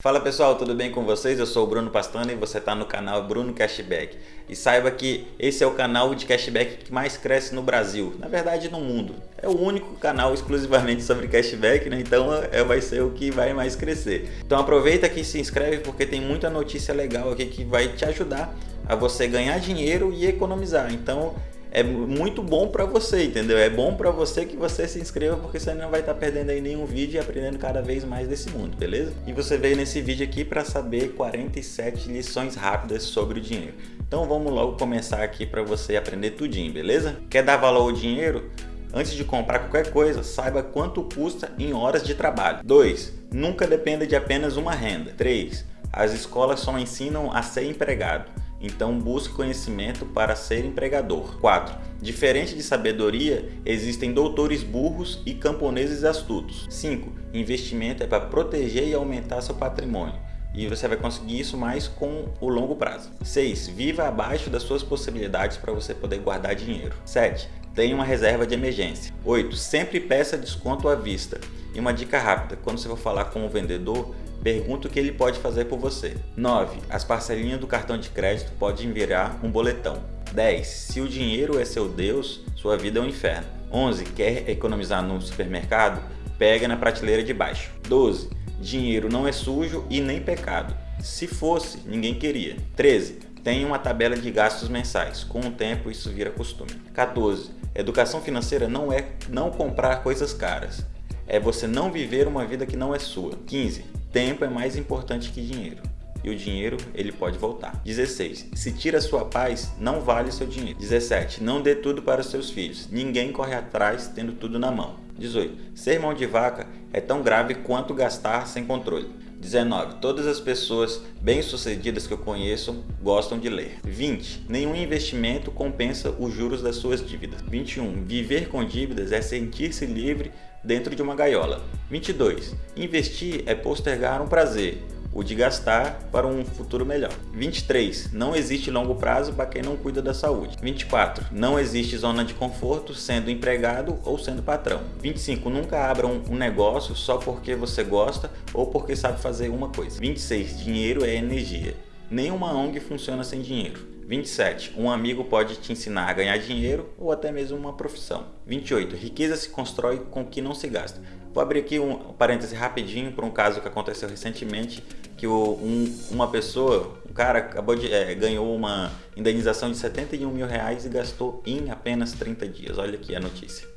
Fala pessoal, tudo bem com vocês? Eu sou o Bruno Pastana e você está no canal Bruno Cashback. E saiba que esse é o canal de cashback que mais cresce no Brasil, na verdade no mundo. É o único canal exclusivamente sobre cashback, né? então é, vai ser o que vai mais crescer. Então aproveita que se inscreve porque tem muita notícia legal aqui que vai te ajudar a você ganhar dinheiro e economizar. Então é muito bom para você, entendeu? É bom para você que você se inscreva porque você não vai estar tá perdendo aí nenhum vídeo e aprendendo cada vez mais desse mundo, beleza? E você veio nesse vídeo aqui para saber 47 lições rápidas sobre o dinheiro. Então vamos logo começar aqui para você aprender tudinho, beleza? Quer dar valor ao dinheiro? Antes de comprar qualquer coisa, saiba quanto custa em horas de trabalho. 2. Nunca dependa de apenas uma renda. 3. As escolas só ensinam a ser empregado. Então busque conhecimento para ser empregador. 4. Diferente de sabedoria, existem doutores burros e camponeses astutos. 5. Investimento é para proteger e aumentar seu patrimônio. E você vai conseguir isso mais com o longo prazo. 6. Viva abaixo das suas possibilidades para você poder guardar dinheiro. 7. Tenha uma reserva de emergência. 8. Sempre peça desconto à vista. E uma dica rápida, quando você for falar com o vendedor, Pergunta o que ele pode fazer por você. 9. As parcelinhas do cartão de crédito podem virar um boletão. 10. Se o dinheiro é seu Deus, sua vida é um inferno. 11. Quer economizar no supermercado? Pega na prateleira de baixo. 12. Dinheiro não é sujo e nem pecado. Se fosse, ninguém queria. 13. Tenha uma tabela de gastos mensais. Com o tempo, isso vira costume. 14. Educação financeira não é não comprar coisas caras. É você não viver uma vida que não é sua. 15. Tempo é mais importante que dinheiro. E o dinheiro, ele pode voltar. 16. Se tira sua paz, não vale seu dinheiro. 17. Não dê tudo para os seus filhos. Ninguém corre atrás tendo tudo na mão. 18. Ser mão de vaca é tão grave quanto gastar sem controle. 19. Todas as pessoas bem-sucedidas que eu conheço gostam de ler. 20. Nenhum investimento compensa os juros das suas dívidas. 21. Viver com dívidas é sentir-se livre dentro de uma gaiola. 22. Investir é postergar um prazer, o de gastar para um futuro melhor. 23. Não existe longo prazo para quem não cuida da saúde. 24. Não existe zona de conforto sendo empregado ou sendo patrão. 25. Nunca abra um negócio só porque você gosta ou porque sabe fazer uma coisa. 26. Dinheiro é energia. Nenhuma ONG funciona sem dinheiro. 27. Um amigo pode te ensinar a ganhar dinheiro ou até mesmo uma profissão. 28. Riqueza se constrói com o que não se gasta. Vou abrir aqui um parêntese rapidinho para um caso que aconteceu recentemente, que um, uma pessoa, um cara acabou de, é, ganhou uma indenização de 71 mil reais e gastou em apenas 30 dias. Olha aqui a notícia.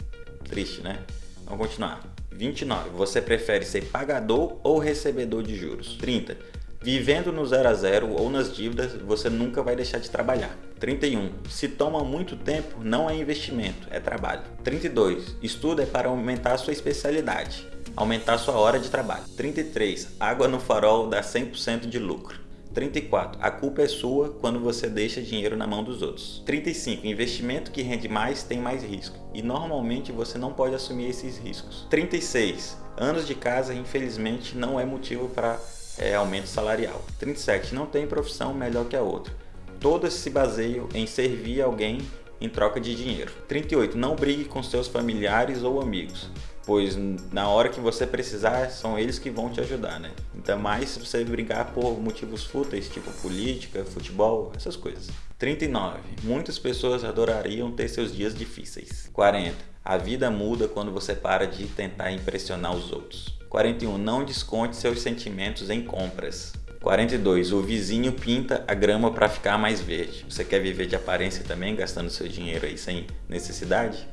Triste, né? Vamos continuar. 29. Você prefere ser pagador ou recebedor de juros? 30. Vivendo no zero a zero ou nas dívidas, você nunca vai deixar de trabalhar. 31. Se toma muito tempo, não é investimento, é trabalho. 32. Estudo é para aumentar sua especialidade, aumentar sua hora de trabalho. 33. Água no farol dá 100% de lucro. 34. A culpa é sua quando você deixa dinheiro na mão dos outros. 35. Investimento que rende mais tem mais risco e normalmente você não pode assumir esses riscos. 36. Anos de casa infelizmente não é motivo para é, aumento salarial. 37. Não tem profissão melhor que a outra. Todas se baseiam em servir alguém em troca de dinheiro. 38. Não brigue com seus familiares ou amigos, pois na hora que você precisar são eles que vão te ajudar, né? Então mais se você brigar por motivos fúteis, tipo política, futebol, essas coisas. 39. Muitas pessoas adorariam ter seus dias difíceis. 40. A vida muda quando você para de tentar impressionar os outros. 41. Não desconte seus sentimentos em compras. 42. O vizinho pinta a grama para ficar mais verde. Você quer viver de aparência também, gastando seu dinheiro aí sem necessidade?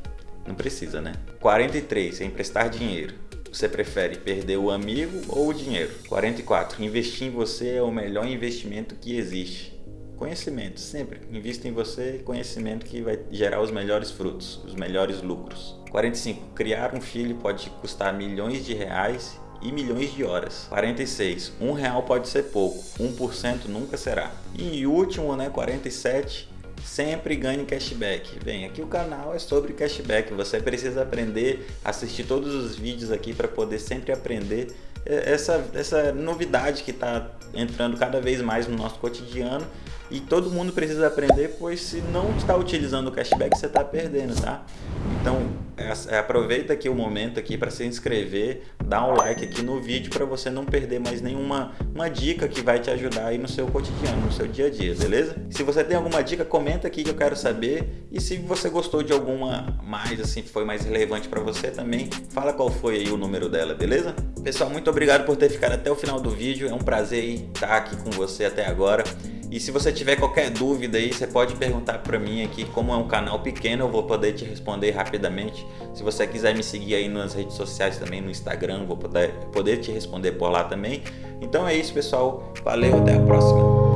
Não precisa, né? 43. Emprestar dinheiro. Você prefere perder o amigo ou o dinheiro? 44. Investir em você é o melhor investimento que existe. Conhecimento, sempre. Invista em você, conhecimento que vai gerar os melhores frutos, os melhores lucros. 45. Criar um filho pode custar milhões de reais e milhões de horas. 46. Um real pode ser pouco, 1% nunca será. E último, né, 47. Sempre ganhe cashback. Bem, aqui o canal é sobre cashback. Você precisa aprender, assistir todos os vídeos aqui para poder sempre aprender essa, essa novidade que está entrando cada vez mais no nosso cotidiano e todo mundo precisa aprender, pois se não está utilizando o cashback, você está perdendo, tá? Então, aproveita aqui o momento aqui para se inscrever, dar um like aqui no vídeo para você não perder mais nenhuma uma dica que vai te ajudar aí no seu cotidiano, no seu dia a dia, beleza? Se você tem alguma dica, comenta aqui que eu quero saber e se você gostou de alguma mais assim, foi mais relevante para você também, fala qual foi aí o número dela, beleza? Pessoal, muito obrigado por ter ficado até o final do vídeo, é um prazer estar aqui com você até agora. E se você tiver qualquer dúvida aí, você pode perguntar para mim aqui, como é um canal pequeno, eu vou poder te responder rapidamente. Se você quiser me seguir aí nas redes sociais também, no Instagram, vou poder, poder te responder por lá também. Então é isso, pessoal. Valeu, até a próxima.